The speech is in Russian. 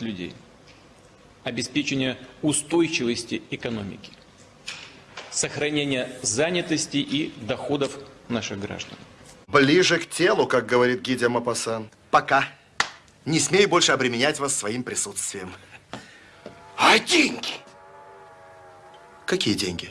людей, обеспечение устойчивости экономики, сохранение занятости и доходов наших граждан. Ближе к телу, как говорит Гидя Мапасан. Пока. Не смею больше обременять вас своим присутствием. А деньги? Какие деньги?